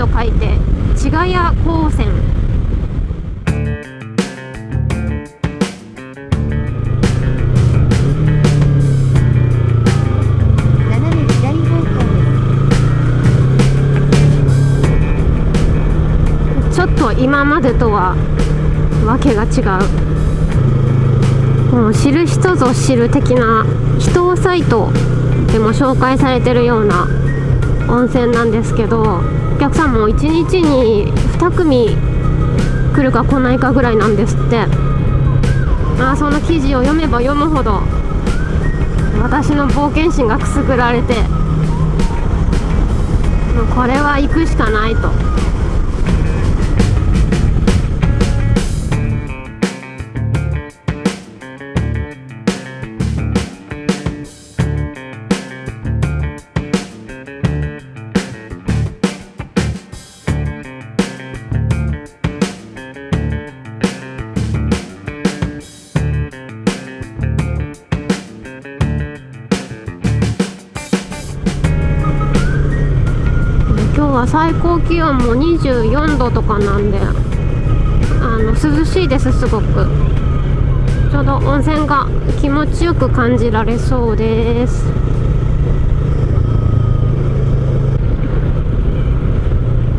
と書いて千ヶ谷高専。ちょっと今までとはわけが違うもう知る人ぞ知る的な人サイトでも紹介されてるような温泉なんですけどお客さんも1日に2組来るか来ないかぐらいなんですってまあその記事を読めば読むほど私の冒険心がくすぐられてもうこれは行くしかないと。は最高気温も24度とかなんであの涼しいですすごく。ちょうど温泉が気持ちよく感じられそうです。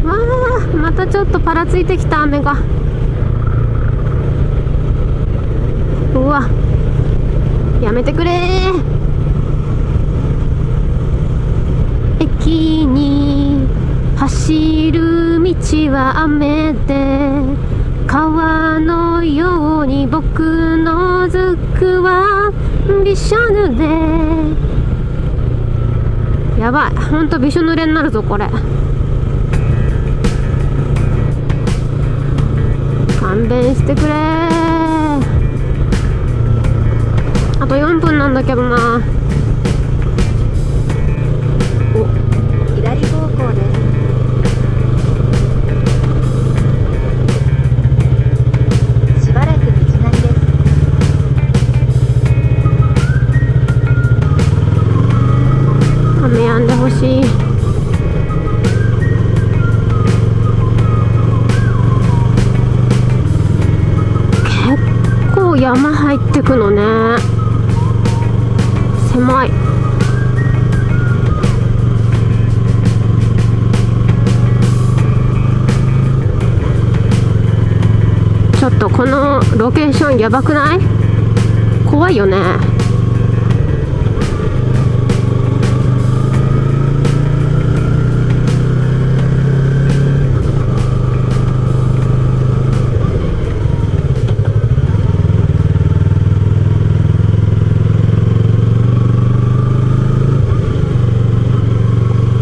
わあまたちょっとパラついてきた雨が。うわ。やめてくれ駅に走る道は雨で川のように僕のずくはびしょ濡れ。やばい。ほんとびしょ濡れになるぞこれ。勘弁してくれ。あと4分なんだけどな。雨止んでほしい。結構山入ってくのね。狭い。ちょっとこのロケーションやばくない？怖いよね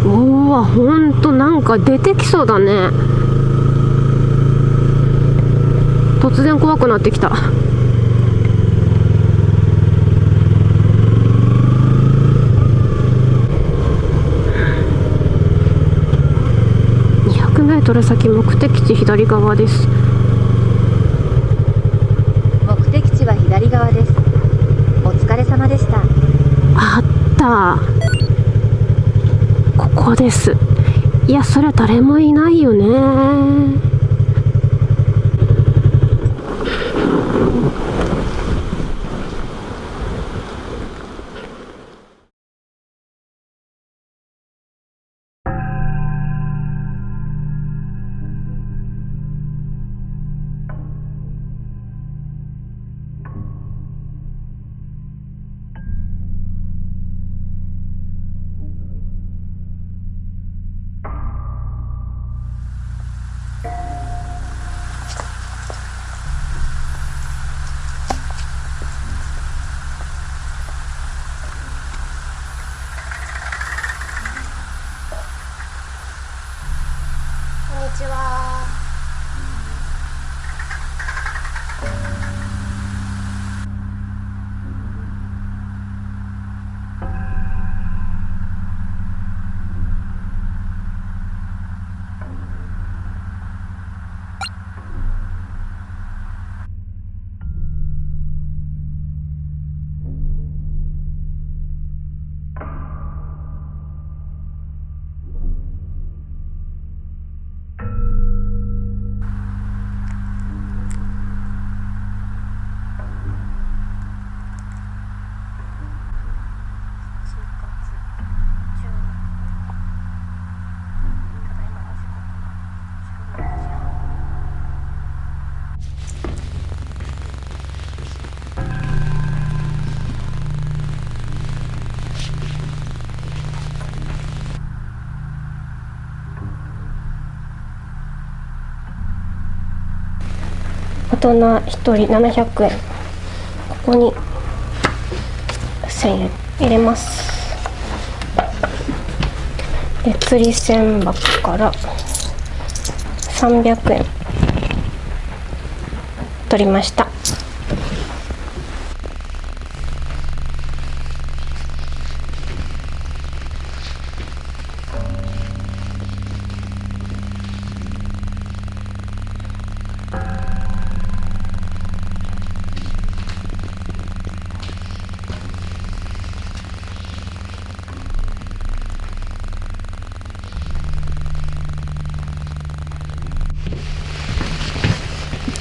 おおほんとなんか出てきそうだね。突然怖くなってきた。200メートル先目的地左側です。目的地は左側です。お疲れ様でした。あった。ここですいやそれ誰もいないよね。人1人700円。ここに1000円入れます。で釣り銭箱から300円取りました。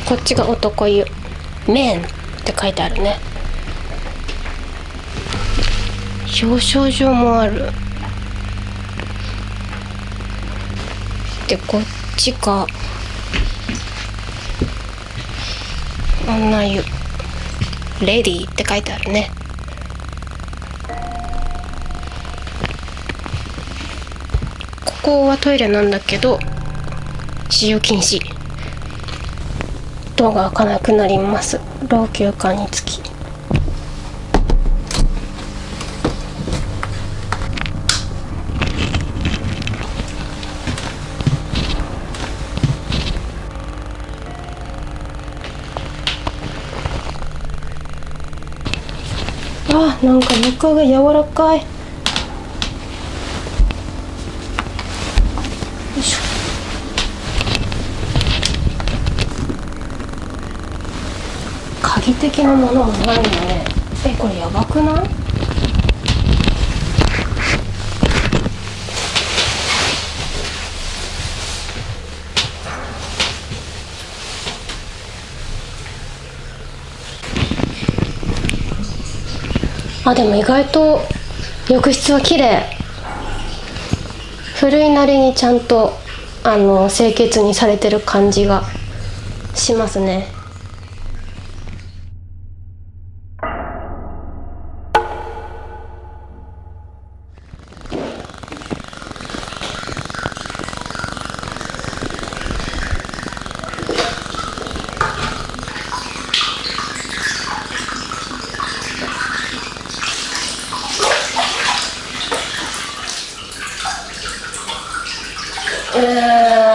こっちが男湯麺って書いてあるね。表彰状もある。でこっちが女湯。レディーって書いてあるね。ここはトイレなんだけど使用禁止。ドアが開かなくなります。老朽化につき。あなんか床が柔らかいしょ鍵的なものもないね。えこれやばくない？あでも意外と浴室は綺麗。古いなりにちゃんとあの清潔にされてる感じがしますねうー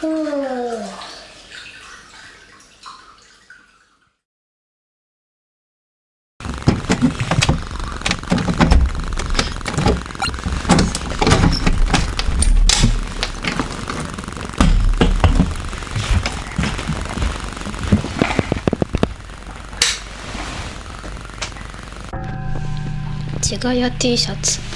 うんちがや T シャツ。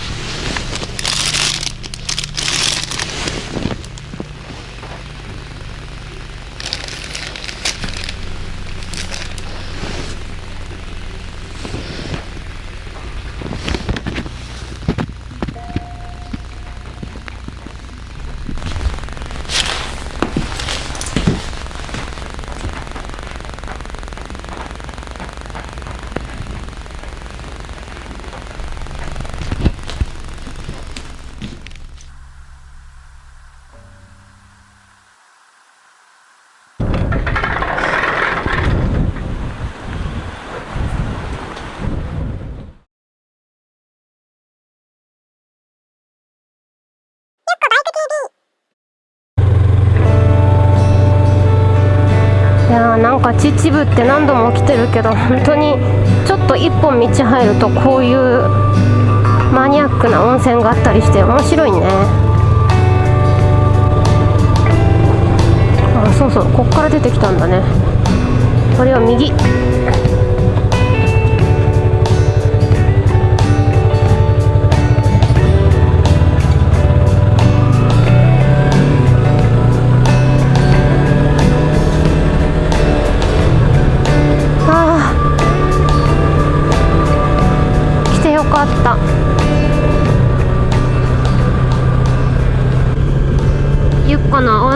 秩父って何度も来てるけど本当にちょっと一本道入るとこういうマニアックな温泉があったりして面白いね。あそうそうこっから出てきたんだね。これは右。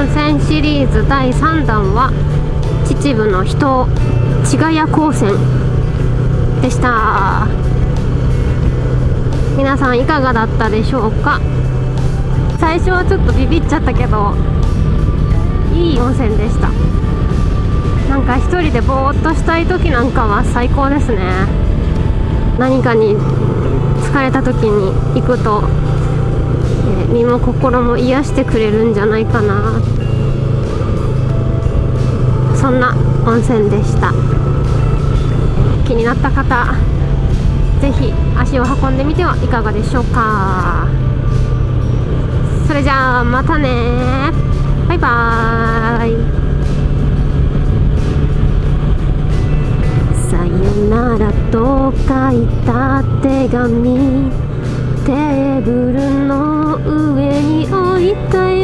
戦シリーズ第3弾は秩父の人千ヶ谷高専でした。皆さんいかがだったでしょうか？最初はちょっとビビっちゃったけどいい温泉でした。なんか一人でぼーっとしたい時なんかは最高ですね。何かに疲れた時に行くと、身も心も癒してくれるんじゃないかな。そんな温泉でした。気になった方ぜひ足を運んでみてはいかがでしょうか。それじゃあまたね。バイバーイ。さよならと書いた手紙。テーブルの上に置いたよ